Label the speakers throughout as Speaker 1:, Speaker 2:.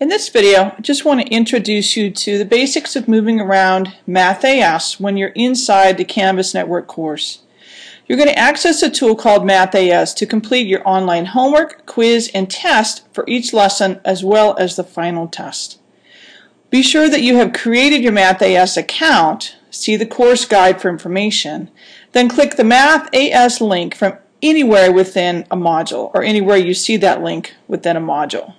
Speaker 1: In this video, I just want to introduce you to the basics of moving around MathAS when you're inside the Canvas Network course. You're going to access a tool called MathAS to complete your online homework, quiz, and test for each lesson as well as the final test. Be sure that you have created your MathAS account, see the course guide for information, then click the MathAS link from anywhere within a module or anywhere you see that link within a module.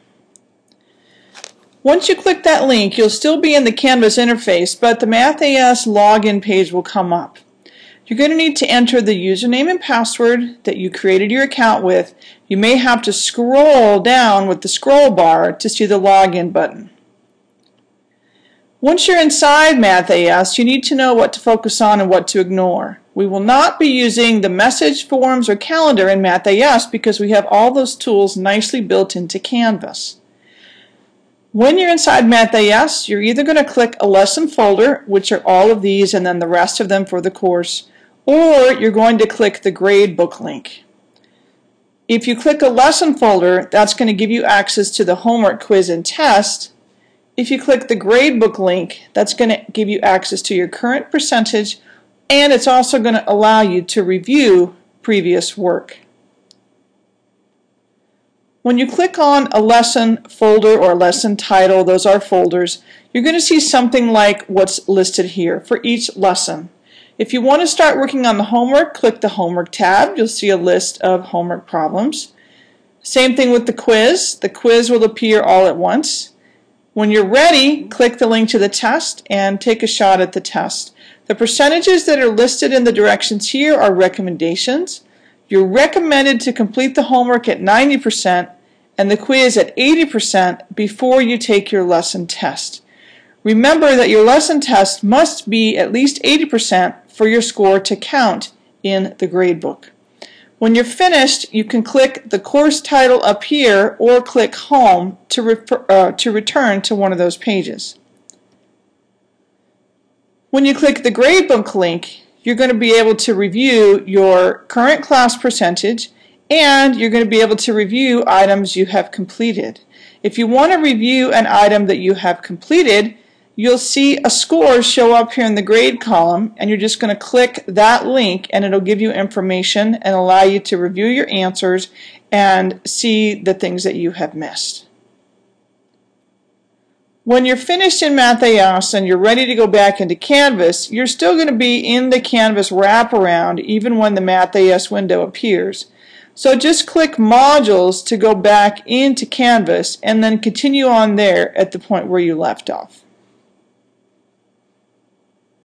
Speaker 1: Once you click that link, you'll still be in the Canvas interface, but the MathAS login page will come up. You're going to need to enter the username and password that you created your account with. You may have to scroll down with the scroll bar to see the login button. Once you're inside MathAS, you need to know what to focus on and what to ignore. We will not be using the message, forms, or calendar in MathAS because we have all those tools nicely built into Canvas. When you're inside MathAS, you're either going to click a lesson folder, which are all of these and then the rest of them for the course, or you're going to click the gradebook link. If you click a lesson folder, that's going to give you access to the homework quiz and test. If you click the gradebook link, that's going to give you access to your current percentage and it's also going to allow you to review previous work. When you click on a lesson folder or a lesson title, those are folders, you're going to see something like what's listed here for each lesson. If you want to start working on the homework, click the Homework tab. You'll see a list of homework problems. Same thing with the quiz. The quiz will appear all at once. When you're ready, click the link to the test and take a shot at the test. The percentages that are listed in the directions here are recommendations. You're recommended to complete the homework at 90% and the quiz at 80% before you take your lesson test. Remember that your lesson test must be at least 80% for your score to count in the gradebook. When you're finished, you can click the course title up here or click Home to, refer, uh, to return to one of those pages. When you click the gradebook link, you're going to be able to review your current class percentage and you're going to be able to review items you have completed. If you want to review an item that you have completed, you'll see a score show up here in the grade column and you're just going to click that link and it'll give you information and allow you to review your answers and see the things that you have missed. When you're finished in MathAS and you're ready to go back into Canvas, you're still going to be in the Canvas wraparound even when the MathAS window appears. So just click Modules to go back into Canvas and then continue on there at the point where you left off.